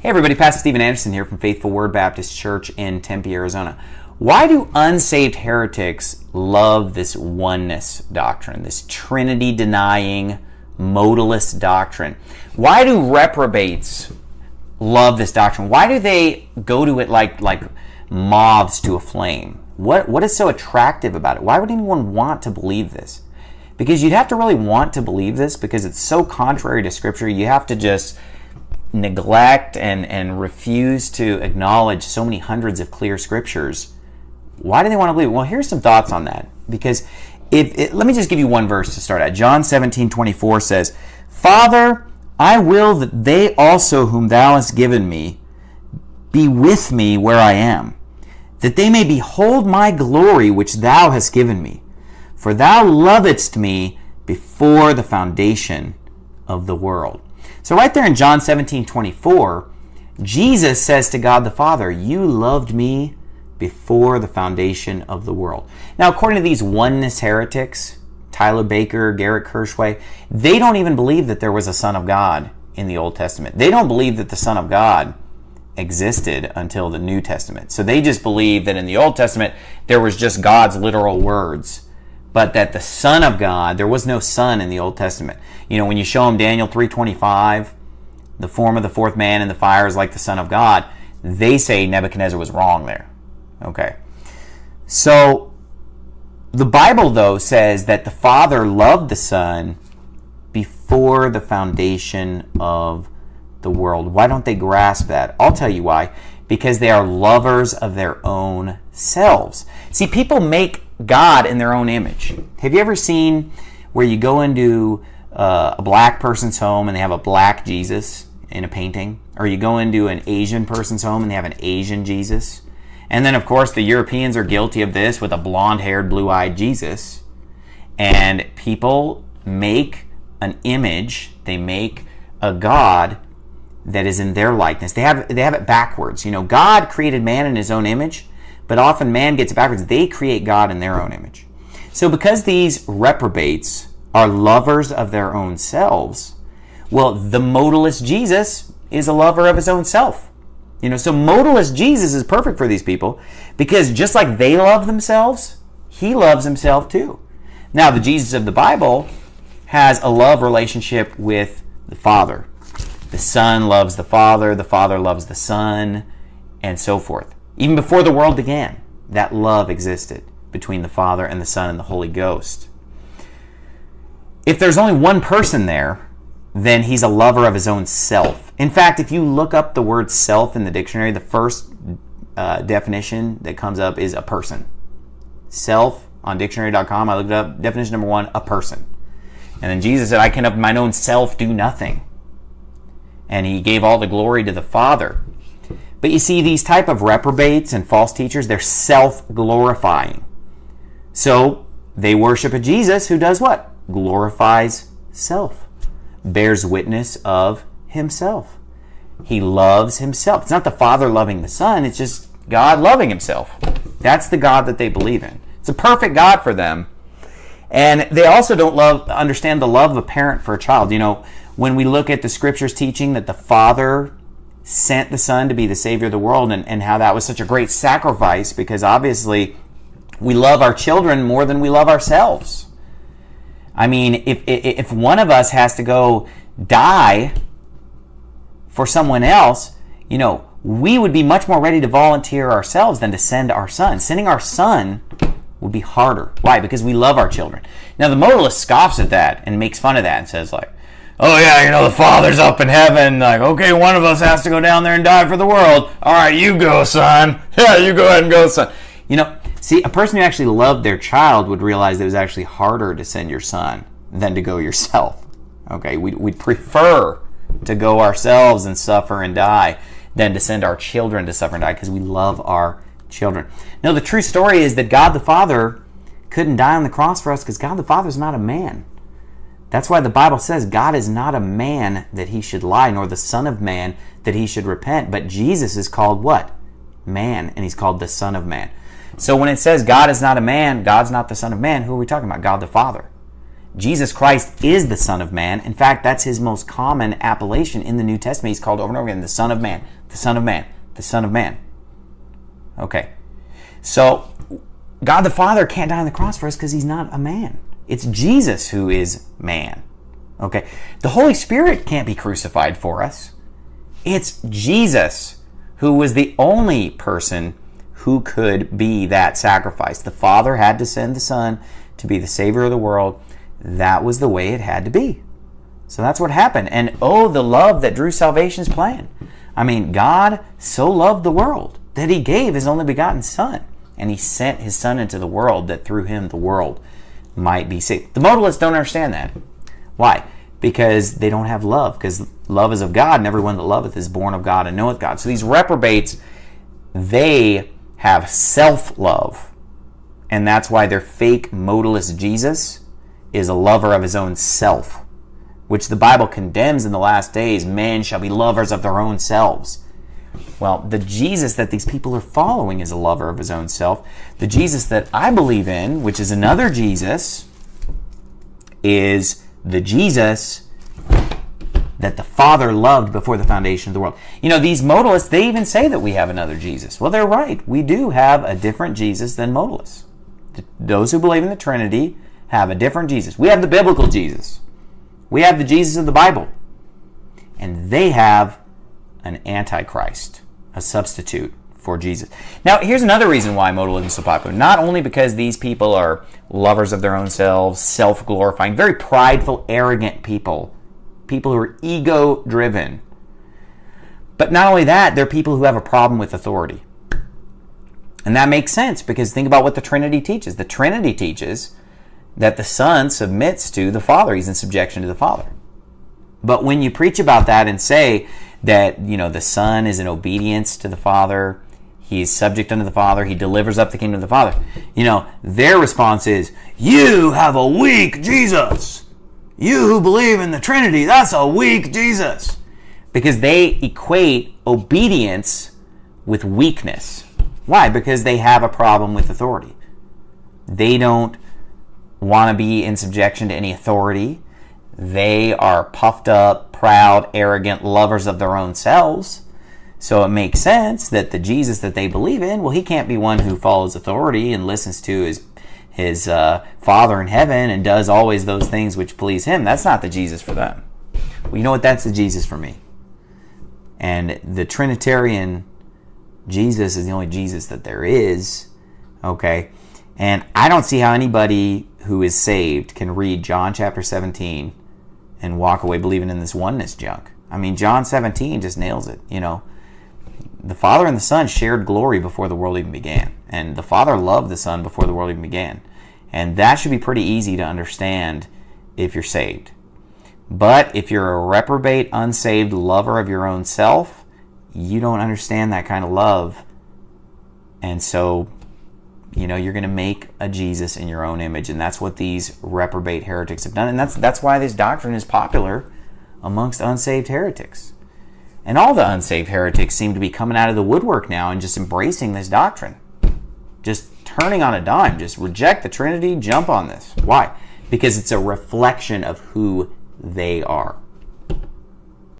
Hey everybody, Pastor Steven Anderson here from Faithful Word Baptist Church in Tempe, Arizona. Why do unsaved heretics love this oneness doctrine, this Trinity denying modalist doctrine? Why do reprobates love this doctrine? Why do they go to it like like moths to a flame? What what is so attractive about it? Why would anyone want to believe this? Because you'd have to really want to believe this because it's so contrary to scripture. You have to just neglect and, and refuse to acknowledge so many hundreds of clear scriptures, why do they want to believe? Well, here's some thoughts on that. Because if it, let me just give you one verse to start at. John 17, 24 says, Father, I will that they also whom thou hast given me be with me where I am, that they may behold my glory which thou hast given me. For thou lovedst me before the foundation of the world. So, right there in John 17 24, Jesus says to God the Father, You loved me before the foundation of the world. Now, according to these oneness heretics, Tyler Baker, Garrett Kirschway, they don't even believe that there was a Son of God in the Old Testament. They don't believe that the Son of God existed until the New Testament. So they just believe that in the Old Testament there was just God's literal words but that the Son of God, there was no Son in the Old Testament. You know, when you show them Daniel 3.25, the form of the fourth man in the fire is like the Son of God, they say Nebuchadnezzar was wrong there. Okay. So the Bible, though, says that the Father loved the Son before the foundation of the world. Why don't they grasp that? I'll tell you why. Because they are lovers of their own selves. See, people make God in their own image. Have you ever seen where you go into uh, a black person's home and they have a black Jesus in a painting? Or you go into an Asian person's home and they have an Asian Jesus? And then, of course, the Europeans are guilty of this with a blonde haired, blue eyed Jesus. And people make an image, they make a God that is in their likeness. They have, they have it backwards. You know, God created man in his own image but often man gets it backwards. They create God in their own image. So because these reprobates are lovers of their own selves, well, the modalist Jesus is a lover of his own self. You know, so modalist Jesus is perfect for these people because just like they love themselves, he loves himself too. Now, the Jesus of the Bible has a love relationship with the Father. The Son loves the Father, the Father loves the Son, and so forth. Even before the world began, that love existed between the Father and the Son and the Holy Ghost. If there's only one person there, then he's a lover of his own self. In fact, if you look up the word self in the dictionary, the first uh, definition that comes up is a person. Self on dictionary.com, I looked up definition number one, a person. And then Jesus said, I can of mine own self do nothing. And he gave all the glory to the Father. But you see, these type of reprobates and false teachers, they're self-glorifying. So they worship a Jesus who does what? Glorifies self, bears witness of himself. He loves himself. It's not the Father loving the Son, it's just God loving himself. That's the God that they believe in. It's a perfect God for them. And they also don't love understand the love of a parent for a child. You know, when we look at the scriptures teaching that the Father sent the Son to be the Savior of the world and, and how that was such a great sacrifice because obviously we love our children more than we love ourselves. I mean, if, if one of us has to go die for someone else, you know, we would be much more ready to volunteer ourselves than to send our son. Sending our son would be harder. Why? Because we love our children. Now, the modalist scoffs at that and makes fun of that and says, like, oh yeah, you know, the Father's up in heaven. Like, okay, one of us has to go down there and die for the world. All right, you go, son. Yeah, you go ahead and go, son. You know, see, a person who actually loved their child would realize it was actually harder to send your son than to go yourself. Okay, we'd, we'd prefer to go ourselves and suffer and die than to send our children to suffer and die because we love our children. No, the true story is that God the Father couldn't die on the cross for us because God the Father is not a man. That's why the Bible says God is not a man that he should lie, nor the Son of Man that he should repent. But Jesus is called what? Man, and he's called the Son of Man. So when it says God is not a man, God's not the Son of Man, who are we talking about? God the Father. Jesus Christ is the Son of Man. In fact, that's his most common appellation in the New Testament. He's called over and over again the Son of Man, the Son of Man, the Son of Man. Okay. So, God the Father can't die on the cross for us because he's not a man. It's Jesus who is man. Okay. The Holy Spirit can't be crucified for us. It's Jesus who was the only person who could be that sacrifice. The Father had to send the Son to be the Savior of the world. That was the way it had to be. So that's what happened. And oh, the love that drew salvation's plan. I mean, God so loved the world that He gave His only begotten Son. And He sent His Son into the world that through Him the world might be saved. The modalists don't understand that. Why? Because they don't have love, because love is of God, and everyone that loveth is born of God and knoweth God. So these reprobates, they have self love. And that's why their fake modalist Jesus is a lover of his own self, which the Bible condemns in the last days. Men shall be lovers of their own selves. Well, the Jesus that these people are following is a lover of his own self. The Jesus that I believe in, which is another Jesus, is the Jesus that the Father loved before the foundation of the world. You know, these modalists, they even say that we have another Jesus. Well, they're right. We do have a different Jesus than modalists. Those who believe in the Trinity have a different Jesus. We have the biblical Jesus. We have the Jesus of the Bible. And they have an antichrist, a substitute for Jesus. Now, here's another reason why modalism is so popular. Not only because these people are lovers of their own selves, self glorifying, very prideful, arrogant people, people who are ego driven. But not only that, they're people who have a problem with authority. And that makes sense because think about what the Trinity teaches. The Trinity teaches that the Son submits to the Father, he's in subjection to the Father. But when you preach about that and say that, you know, the Son is in obedience to the Father, he's subject unto the Father, he delivers up the kingdom of the Father, you know, their response is, You have a weak Jesus. You who believe in the Trinity, that's a weak Jesus. Because they equate obedience with weakness. Why? Because they have a problem with authority. They don't want to be in subjection to any authority. They are puffed up, proud, arrogant, lovers of their own selves. So it makes sense that the Jesus that they believe in, well, he can't be one who follows authority and listens to his his uh, Father in heaven and does always those things which please him. That's not the Jesus for them. Well, you know what? That's the Jesus for me. And the Trinitarian Jesus is the only Jesus that there is. Okay. And I don't see how anybody who is saved can read John chapter 17 and walk away believing in this oneness junk. I mean, John 17 just nails it. You know, the Father and the Son shared glory before the world even began. And the Father loved the Son before the world even began. And that should be pretty easy to understand if you're saved. But if you're a reprobate, unsaved lover of your own self, you don't understand that kind of love. And so you know you're going to make a jesus in your own image and that's what these reprobate heretics have done and that's that's why this doctrine is popular amongst unsaved heretics. And all the unsaved heretics seem to be coming out of the woodwork now and just embracing this doctrine. Just turning on a dime just reject the trinity jump on this. Why? Because it's a reflection of who they are